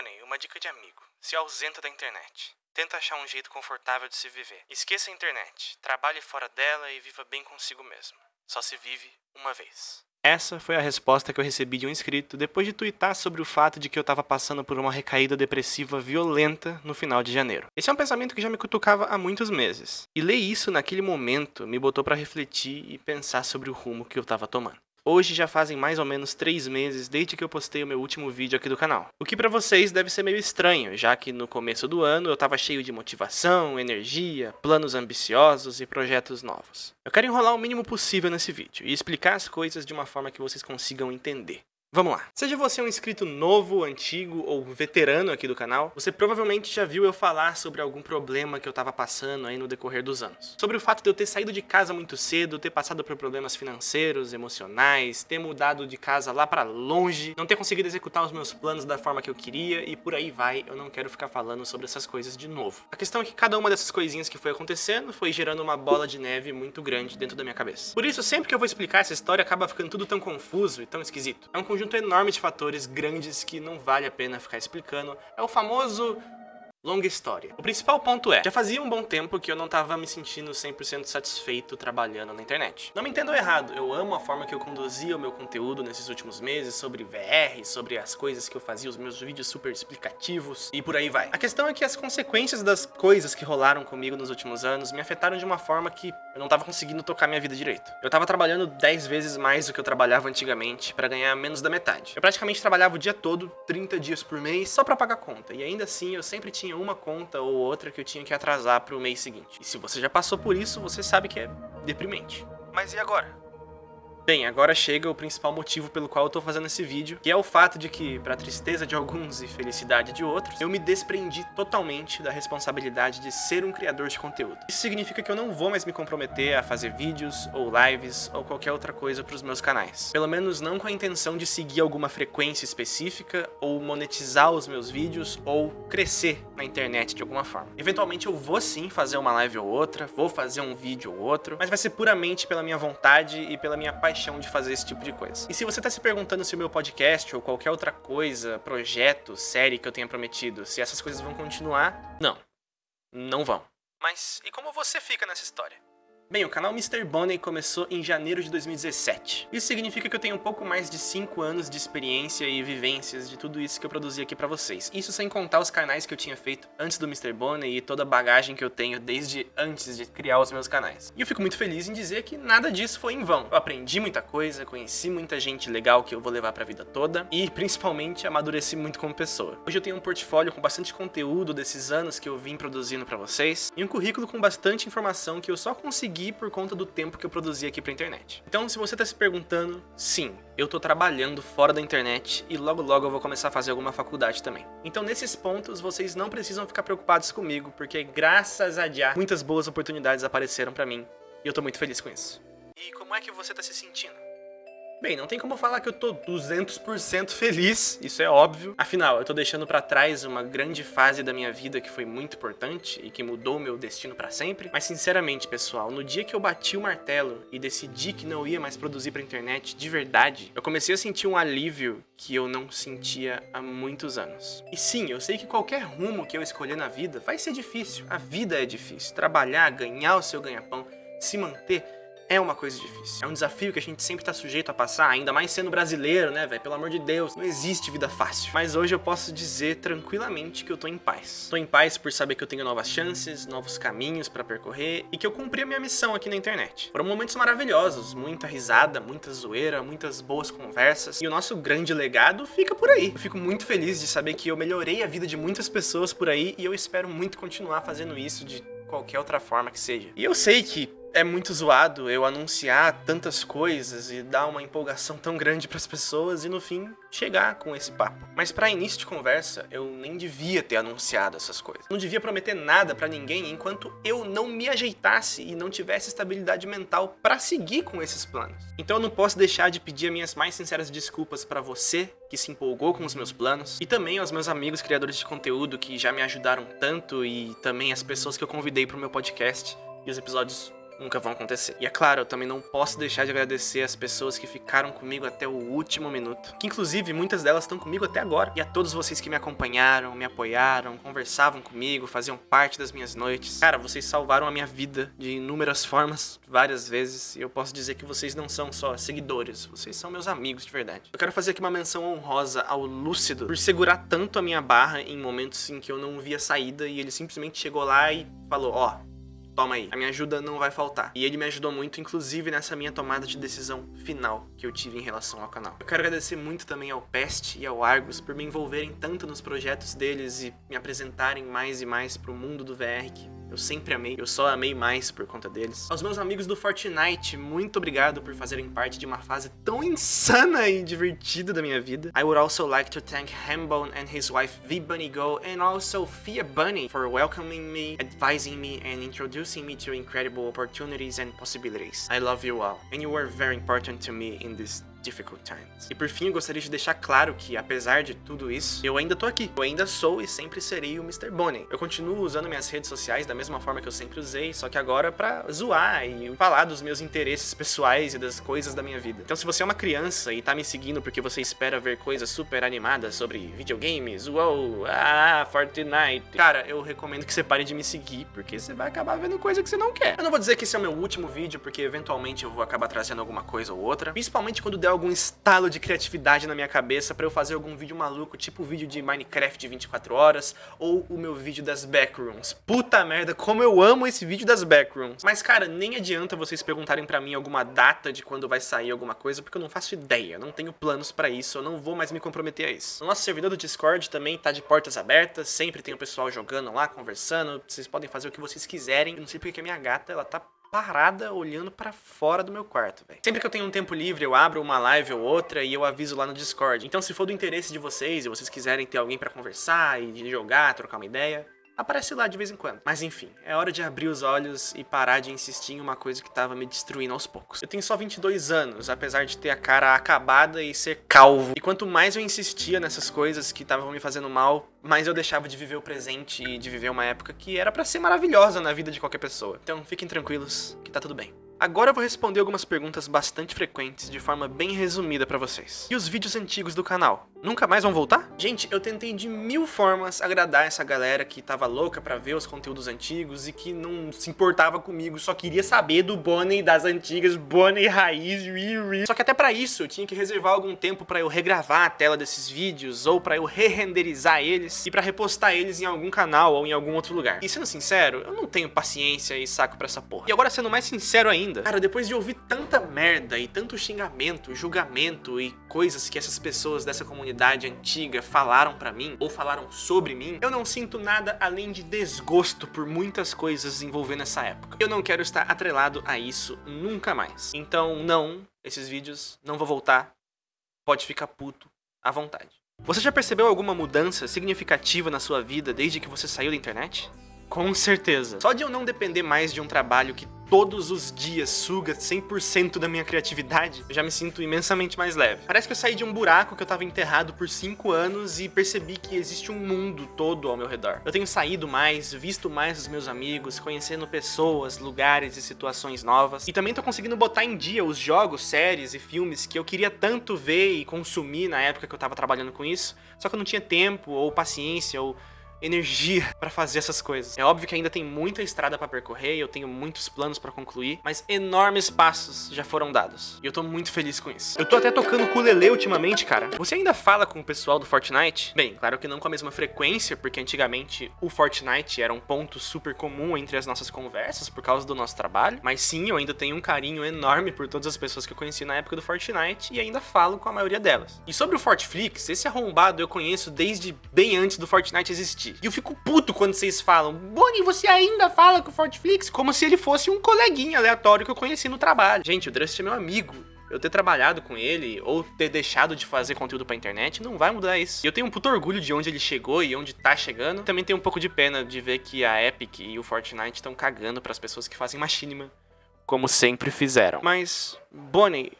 Bonnie, uma dica de amigo. Se ausenta da internet. Tenta achar um jeito confortável de se viver. Esqueça a internet. Trabalhe fora dela e viva bem consigo mesmo. Só se vive uma vez. Essa foi a resposta que eu recebi de um inscrito depois de twittar sobre o fato de que eu estava passando por uma recaída depressiva violenta no final de janeiro. Esse é um pensamento que já me cutucava há muitos meses. E ler isso naquele momento me botou para refletir e pensar sobre o rumo que eu estava tomando. Hoje já fazem mais ou menos 3 meses desde que eu postei o meu último vídeo aqui do canal. O que para vocês deve ser meio estranho, já que no começo do ano eu estava cheio de motivação, energia, planos ambiciosos e projetos novos. Eu quero enrolar o mínimo possível nesse vídeo e explicar as coisas de uma forma que vocês consigam entender. Vamos lá. Seja você um inscrito novo, antigo ou veterano aqui do canal, você provavelmente já viu eu falar sobre algum problema que eu tava passando aí no decorrer dos anos. Sobre o fato de eu ter saído de casa muito cedo, ter passado por problemas financeiros, emocionais, ter mudado de casa lá pra longe, não ter conseguido executar os meus planos da forma que eu queria e por aí vai, eu não quero ficar falando sobre essas coisas de novo. A questão é que cada uma dessas coisinhas que foi acontecendo foi gerando uma bola de neve muito grande dentro da minha cabeça. Por isso, sempre que eu vou explicar essa história, acaba ficando tudo tão confuso e tão esquisito. É um conjunto enorme de fatores grandes que não vale a pena ficar explicando. É o famoso Longa história. O principal ponto é, já fazia um bom tempo que eu não tava me sentindo 100% satisfeito trabalhando na internet. Não me entendam errado, eu amo a forma que eu conduzia o meu conteúdo nesses últimos meses sobre VR, sobre as coisas que eu fazia, os meus vídeos super explicativos e por aí vai. A questão é que as consequências das coisas que rolaram comigo nos últimos anos me afetaram de uma forma que eu não tava conseguindo tocar minha vida direito. Eu tava trabalhando 10 vezes mais do que eu trabalhava antigamente para ganhar menos da metade. Eu praticamente trabalhava o dia todo, 30 dias por mês, só para pagar conta. E ainda assim eu sempre tinha uma conta ou outra que eu tinha que atrasar para o mês seguinte. E se você já passou por isso, você sabe que é deprimente. Mas e agora? Bem, agora chega o principal motivo pelo qual eu tô fazendo esse vídeo, que é o fato de que, pra tristeza de alguns e felicidade de outros, eu me desprendi totalmente da responsabilidade de ser um criador de conteúdo. Isso significa que eu não vou mais me comprometer a fazer vídeos, ou lives, ou qualquer outra coisa pros meus canais. Pelo menos não com a intenção de seguir alguma frequência específica, ou monetizar os meus vídeos, ou crescer na internet de alguma forma. Eventualmente eu vou sim fazer uma live ou outra, vou fazer um vídeo ou outro, mas vai ser puramente pela minha vontade e pela minha paixão paixão de fazer esse tipo de coisa. E se você tá se perguntando se o meu podcast ou qualquer outra coisa, projeto, série que eu tenha prometido, se essas coisas vão continuar, não. Não vão. Mas e como você fica nessa história? Bem, o canal Mr. Bonnie começou em janeiro de 2017. Isso significa que eu tenho um pouco mais de 5 anos de experiência e vivências de tudo isso que eu produzi aqui pra vocês. Isso sem contar os canais que eu tinha feito antes do Mr. Bonnie e toda a bagagem que eu tenho desde antes de criar os meus canais. E eu fico muito feliz em dizer que nada disso foi em vão. Eu aprendi muita coisa, conheci muita gente legal que eu vou levar pra vida toda e, principalmente, amadureci muito como pessoa. Hoje eu tenho um portfólio com bastante conteúdo desses anos que eu vim produzindo pra vocês e um currículo com bastante informação que eu só consegui consegui por conta do tempo que eu produzi aqui pra internet. Então, se você tá se perguntando, sim, eu tô trabalhando fora da internet e logo logo eu vou começar a fazer alguma faculdade também. Então, nesses pontos, vocês não precisam ficar preocupados comigo, porque graças a Dia, muitas boas oportunidades apareceram pra mim e eu tô muito feliz com isso. E como é que você tá se sentindo? Bem, não tem como falar que eu tô 200% feliz, isso é óbvio. Afinal, eu tô deixando pra trás uma grande fase da minha vida que foi muito importante e que mudou meu destino pra sempre. Mas sinceramente, pessoal, no dia que eu bati o martelo e decidi que não ia mais produzir pra internet de verdade, eu comecei a sentir um alívio que eu não sentia há muitos anos. E sim, eu sei que qualquer rumo que eu escolher na vida vai ser difícil. A vida é difícil. Trabalhar, ganhar o seu ganha-pão, se manter é uma coisa difícil. É um desafio que a gente sempre tá sujeito a passar, ainda mais sendo brasileiro, né, velho? Pelo amor de Deus, não existe vida fácil. Mas hoje eu posso dizer tranquilamente que eu tô em paz. Tô em paz por saber que eu tenho novas chances, novos caminhos pra percorrer e que eu cumpri a minha missão aqui na internet. Foram momentos maravilhosos, muita risada, muita zoeira, muitas boas conversas e o nosso grande legado fica por aí. Eu fico muito feliz de saber que eu melhorei a vida de muitas pessoas por aí e eu espero muito continuar fazendo isso de qualquer outra forma que seja. E eu sei que é muito zoado eu anunciar tantas coisas e dar uma empolgação tão grande para as pessoas e no fim chegar com esse papo. Mas para início de conversa, eu nem devia ter anunciado essas coisas. Não devia prometer nada para ninguém enquanto eu não me ajeitasse e não tivesse estabilidade mental para seguir com esses planos. Então eu não posso deixar de pedir minhas mais sinceras desculpas para você que se empolgou com os meus planos e também aos meus amigos criadores de conteúdo que já me ajudaram tanto e também as pessoas que eu convidei para o meu podcast e os episódios nunca vão acontecer. E é claro, eu também não posso deixar de agradecer as pessoas que ficaram comigo até o último minuto. Que inclusive muitas delas estão comigo até agora. E a todos vocês que me acompanharam, me apoiaram, conversavam comigo, faziam parte das minhas noites. Cara, vocês salvaram a minha vida de inúmeras formas, várias vezes. E eu posso dizer que vocês não são só seguidores, vocês são meus amigos de verdade. Eu quero fazer aqui uma menção honrosa ao Lúcido por segurar tanto a minha barra em momentos em que eu não via saída e ele simplesmente chegou lá e falou: Ó, oh, toma aí, a minha ajuda não vai faltar. E ele me ajudou muito, inclusive, nessa minha tomada de decisão final que eu tive em relação ao canal. Eu quero agradecer muito também ao Pest e ao Argus por me envolverem tanto nos projetos deles e me apresentarem mais e mais pro mundo do VR que eu sempre amei, eu só amei mais por conta deles. Aos meus amigos do Fortnite, muito obrigado por fazerem parte de uma fase tão insana e divertida da minha vida. I would also like to thank Hambone and his wife V-Bunny Go and also Fia Bunny for welcoming me, advising me and introducing me to incredible opportunities and possibilities. I love you all, and you were very important to me in this difficult times. E por fim, eu gostaria de deixar claro que, apesar de tudo isso, eu ainda tô aqui. Eu ainda sou e sempre serei o Mr. Bonnie. Eu continuo usando minhas redes sociais da mesma forma que eu sempre usei, só que agora pra zoar e falar dos meus interesses pessoais e das coisas da minha vida. Então se você é uma criança e tá me seguindo porque você espera ver coisas super animadas sobre videogames, uou, ah, Fortnite, cara, eu recomendo que você pare de me seguir, porque você vai acabar vendo coisa que você não quer. Eu não vou dizer que esse é o meu último vídeo, porque eventualmente eu vou acabar trazendo alguma coisa ou outra, principalmente quando der algum estalo de criatividade na minha cabeça pra eu fazer algum vídeo maluco, tipo o vídeo de Minecraft de 24 horas, ou o meu vídeo das backrooms. Puta merda, como eu amo esse vídeo das backrooms. Mas, cara, nem adianta vocês perguntarem pra mim alguma data de quando vai sair alguma coisa, porque eu não faço ideia, não tenho planos pra isso, eu não vou mais me comprometer a isso. O nosso servidor do Discord também tá de portas abertas, sempre tem o pessoal jogando lá, conversando, vocês podem fazer o que vocês quiserem. Eu não sei porque a minha gata, ela tá parada olhando para fora do meu quarto, velho. Sempre que eu tenho um tempo livre, eu abro uma live ou outra e eu aviso lá no Discord. Então se for do interesse de vocês e vocês quiserem ter alguém para conversar e jogar, trocar uma ideia, aparece lá de vez em quando. Mas enfim, é hora de abrir os olhos e parar de insistir em uma coisa que tava me destruindo aos poucos. Eu tenho só 22 anos, apesar de ter a cara acabada e ser calvo. E quanto mais eu insistia nessas coisas que estavam me fazendo mal, mais eu deixava de viver o presente e de viver uma época que era para ser maravilhosa na vida de qualquer pessoa. Então fiquem tranquilos, que tá tudo bem. Agora eu vou responder algumas perguntas bastante frequentes de forma bem resumida pra vocês. E os vídeos antigos do canal? Nunca mais vão voltar? Gente, eu tentei de mil formas agradar essa galera que tava louca pra ver os conteúdos antigos e que não se importava comigo, só queria saber do Bonnie das antigas, Bonnie raiz, ri, Só que até pra isso eu tinha que reservar algum tempo pra eu regravar a tela desses vídeos ou pra eu re-renderizar eles e pra repostar eles em algum canal ou em algum outro lugar. E sendo sincero, eu não tenho paciência e saco pra essa porra. E agora sendo mais sincero ainda. Cara, depois de ouvir tanta merda e tanto xingamento, julgamento e coisas que essas pessoas dessa comunidade antiga falaram pra mim, ou falaram sobre mim, eu não sinto nada além de desgosto por muitas coisas envolvendo essa época. Eu não quero estar atrelado a isso nunca mais. Então, não, esses vídeos não vou voltar. Pode ficar puto à vontade. Você já percebeu alguma mudança significativa na sua vida desde que você saiu da internet? Com certeza. Só de eu não depender mais de um trabalho que todos os dias suga 100% da minha criatividade, eu já me sinto imensamente mais leve. Parece que eu saí de um buraco que eu tava enterrado por 5 anos e percebi que existe um mundo todo ao meu redor. Eu tenho saído mais, visto mais os meus amigos, conhecendo pessoas, lugares e situações novas. E também tô conseguindo botar em dia os jogos, séries e filmes que eu queria tanto ver e consumir na época que eu tava trabalhando com isso, só que eu não tinha tempo ou paciência ou energia para fazer essas coisas. É óbvio que ainda tem muita estrada para percorrer eu tenho muitos planos para concluir, mas enormes passos já foram dados. E eu tô muito feliz com isso. Eu tô até tocando ukulele ultimamente, cara. Você ainda fala com o pessoal do Fortnite? Bem, claro que não com a mesma frequência, porque antigamente o Fortnite era um ponto super comum entre as nossas conversas por causa do nosso trabalho, mas sim, eu ainda tenho um carinho enorme por todas as pessoas que eu conheci na época do Fortnite e ainda falo com a maioria delas. E sobre o Fortflix, esse arrombado eu conheço desde bem antes do Fortnite existir. E eu fico puto quando vocês falam, Bonnie, você ainda fala com o Fortflix? Como se ele fosse um coleguinha aleatório que eu conheci no trabalho. Gente, o Drust é meu amigo eu ter trabalhado com ele ou ter deixado de fazer conteúdo pra internet não vai mudar isso. Eu tenho um puto orgulho de onde ele chegou e onde tá chegando. Também tenho um pouco de pena de ver que a Epic e o Fortnite estão cagando para as pessoas que fazem machinima, como sempre fizeram. Mas, Bonnie,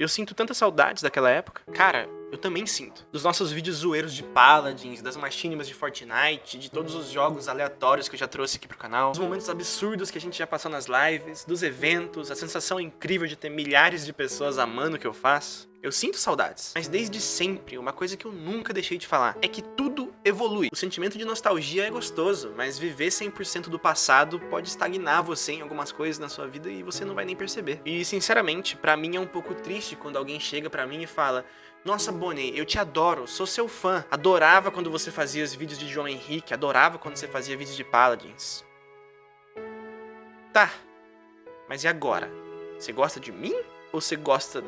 Eu sinto tantas saudades daquela época. Cara, eu também sinto. Dos nossos vídeos zoeiros de Paladins, das machinimas de Fortnite, de todos os jogos aleatórios que eu já trouxe aqui pro canal, dos momentos absurdos que a gente já passou nas lives, dos eventos, a sensação incrível de ter milhares de pessoas amando o que eu faço. Eu sinto saudades, mas desde sempre, uma coisa que eu nunca deixei de falar é que tudo evolui. O sentimento de nostalgia é gostoso, mas viver 100% do passado pode estagnar você em algumas coisas na sua vida e você não vai nem perceber. E sinceramente, pra mim é um pouco triste quando alguém chega pra mim e fala nossa, Bonnie, eu te adoro, sou seu fã. Adorava quando você fazia os vídeos de João Henrique, adorava quando você fazia vídeos de Paladins. Tá, mas e agora? Você gosta de mim? Ou você gosta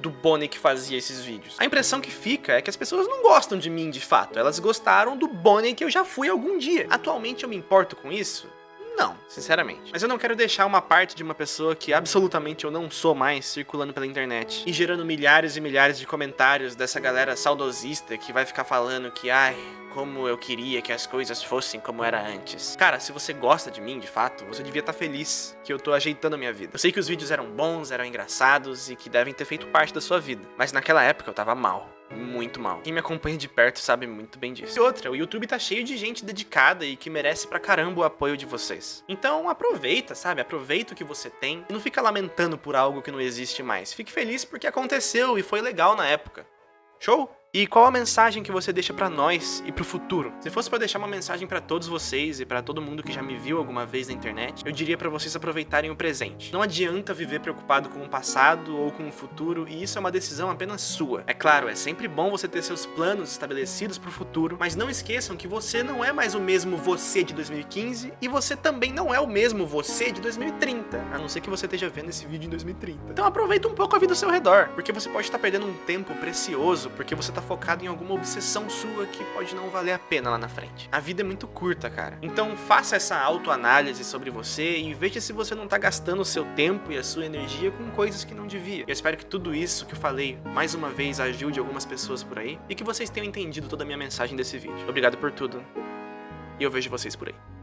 do Bonnie que fazia esses vídeos? A impressão que fica é que as pessoas não gostam de mim de fato, elas gostaram do Bonnie que eu já fui algum dia. Atualmente eu me importo com isso? Não, sinceramente. Mas eu não quero deixar uma parte de uma pessoa que absolutamente eu não sou mais circulando pela internet e gerando milhares e milhares de comentários dessa galera saudosista que vai ficar falando que, ai, como eu queria que as coisas fossem como era antes. Cara, se você gosta de mim, de fato, você devia estar tá feliz que eu tô ajeitando a minha vida. Eu sei que os vídeos eram bons, eram engraçados e que devem ter feito parte da sua vida, mas naquela época eu tava mal muito mal. Quem me acompanha de perto sabe muito bem disso. E outra, o YouTube tá cheio de gente dedicada e que merece pra caramba o apoio de vocês. Então aproveita, sabe? Aproveita o que você tem e não fica lamentando por algo que não existe mais. Fique feliz porque aconteceu e foi legal na época. Show? E qual a mensagem que você deixa para nós e pro futuro? Se fosse para deixar uma mensagem para todos vocês e para todo mundo que já me viu alguma vez na internet, eu diria para vocês aproveitarem o presente. Não adianta viver preocupado com o passado ou com o futuro, e isso é uma decisão apenas sua. É claro, é sempre bom você ter seus planos estabelecidos pro futuro, mas não esqueçam que você não é mais o mesmo você de 2015 e você também não é o mesmo você de 2030, a não ser que você esteja vendo esse vídeo em 2030. Então aproveita um pouco a vida ao seu redor, porque você pode estar perdendo um tempo precioso porque você tá focado em alguma obsessão sua que pode não valer a pena lá na frente. A vida é muito curta, cara. Então faça essa autoanálise sobre você e veja se você não tá gastando o seu tempo e a sua energia com coisas que não devia. Eu espero que tudo isso que eu falei, mais uma vez, ajude algumas pessoas por aí e que vocês tenham entendido toda a minha mensagem desse vídeo. Obrigado por tudo e eu vejo vocês por aí.